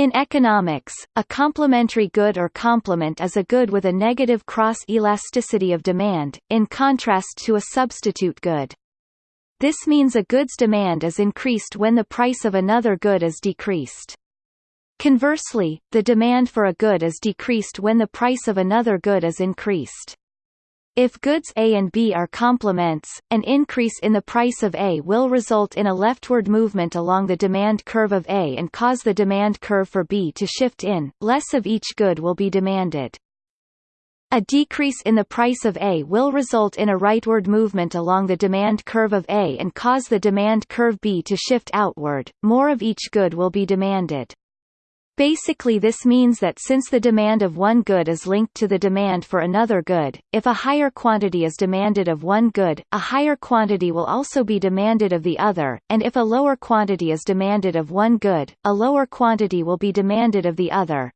In economics, a complementary good or complement is a good with a negative cross-elasticity of demand, in contrast to a substitute good. This means a good's demand is increased when the price of another good is decreased. Conversely, the demand for a good is decreased when the price of another good is increased. If goods A and B are complements, an increase in the price of A will result in a leftward movement along the demand curve of A and cause the demand curve for B to shift in, less of each good will be demanded. A decrease in the price of A will result in a rightward movement along the demand curve of A and cause the demand curve B to shift outward, more of each good will be demanded. Basically this means that since the demand of one good is linked to the demand for another good, if a higher quantity is demanded of one good, a higher quantity will also be demanded of the other, and if a lower quantity is demanded of one good, a lower quantity will be demanded of the other.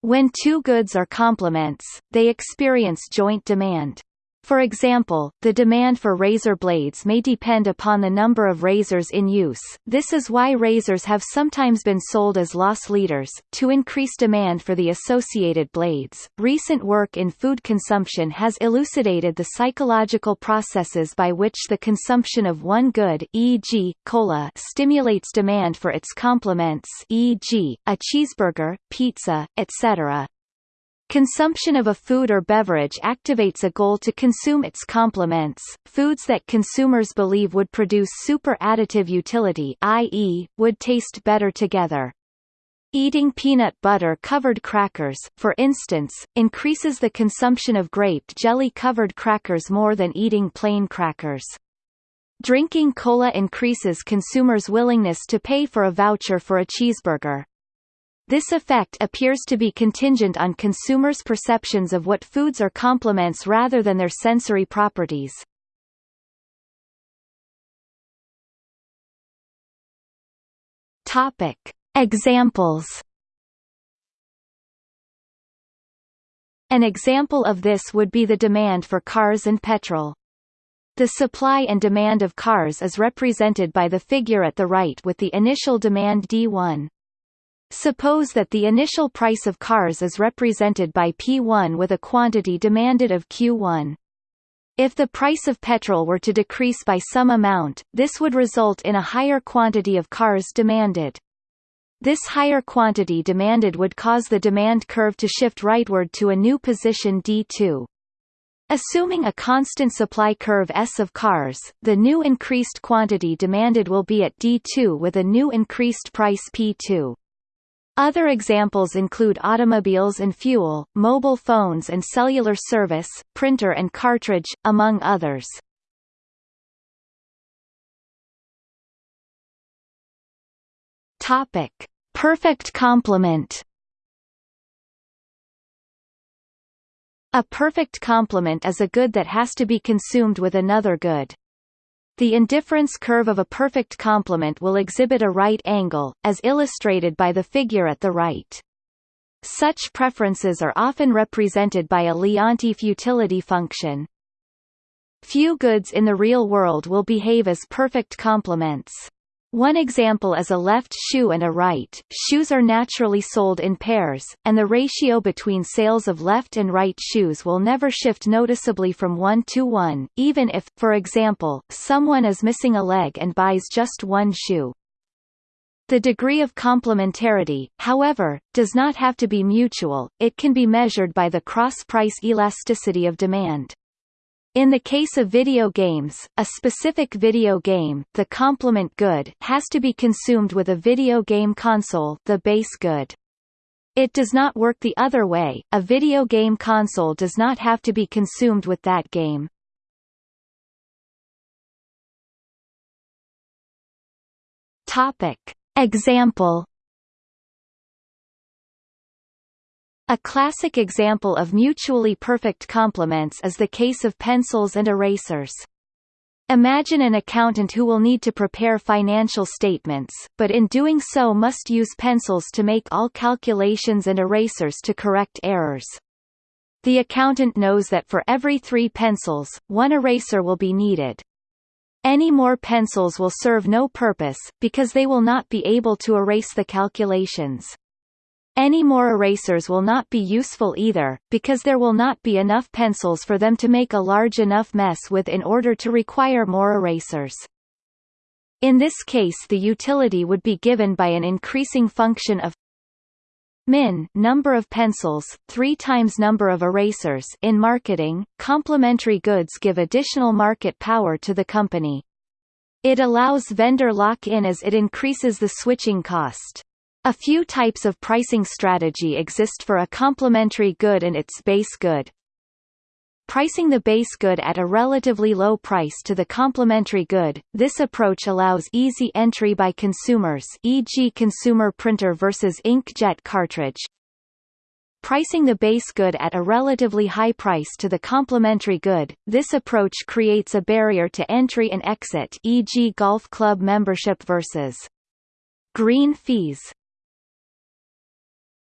When two goods are complements, they experience joint demand. For example, the demand for razor blades may depend upon the number of razors in use, this is why razors have sometimes been sold as loss leaders, to increase demand for the associated blades. Recent work in food consumption has elucidated the psychological processes by which the consumption of one good e.g., cola stimulates demand for its complements e.g., a cheeseburger, pizza, etc. Consumption of a food or beverage activates a goal to consume its complements, foods that consumers believe would produce super additive utility i.e., would taste better together. Eating peanut butter covered crackers, for instance, increases the consumption of grape jelly covered crackers more than eating plain crackers. Drinking cola increases consumers' willingness to pay for a voucher for a cheeseburger. This effect appears to be contingent on consumers' perceptions of what foods are complements rather than their sensory properties. Topic. Examples An example of this would be the demand for cars and petrol. The supply and demand of cars is represented by the figure at the right with the initial demand D1. Suppose that the initial price of cars is represented by P1 with a quantity demanded of Q1. If the price of petrol were to decrease by some amount, this would result in a higher quantity of cars demanded. This higher quantity demanded would cause the demand curve to shift rightward to a new position D2. Assuming a constant supply curve S of cars, the new increased quantity demanded will be at D2 with a new increased price P2. Other examples include automobiles and fuel, mobile phones and cellular service, printer and cartridge, among others. Topic: Perfect complement. A perfect complement is a good that has to be consumed with another good. The indifference curve of a perfect complement will exhibit a right angle, as illustrated by the figure at the right. Such preferences are often represented by a Leontief utility function. Few goods in the real world will behave as perfect complements. One example is a left shoe and a right. Shoes are naturally sold in pairs, and the ratio between sales of left and right shoes will never shift noticeably from 1 to 1, even if, for example, someone is missing a leg and buys just one shoe. The degree of complementarity, however, does not have to be mutual, it can be measured by the cross-price elasticity of demand. In the case of video games, a specific video game, the complement good, has to be consumed with a video game console, the base good. It does not work the other way, a video game console does not have to be consumed with that game. Example A classic example of mutually perfect complements is the case of pencils and erasers. Imagine an accountant who will need to prepare financial statements, but in doing so must use pencils to make all calculations and erasers to correct errors. The accountant knows that for every three pencils, one eraser will be needed. Any more pencils will serve no purpose, because they will not be able to erase the calculations. Any more erasers will not be useful either, because there will not be enough pencils for them to make a large enough mess with in order to require more erasers. In this case the utility would be given by an increasing function of min number of pencils 3 times number of erasers. In marketing complementary goods give additional market power to the company. It allows vendor lock-in as it increases the switching cost a few types of pricing strategy exist for a complementary good and its base good. Pricing the base good at a relatively low price to the complementary good, this approach allows easy entry by consumers e.g. consumer printer versus inkjet cartridge. Pricing the base good at a relatively high price to the complementary good, this approach creates a barrier to entry and exit e.g. golf club membership versus green fees.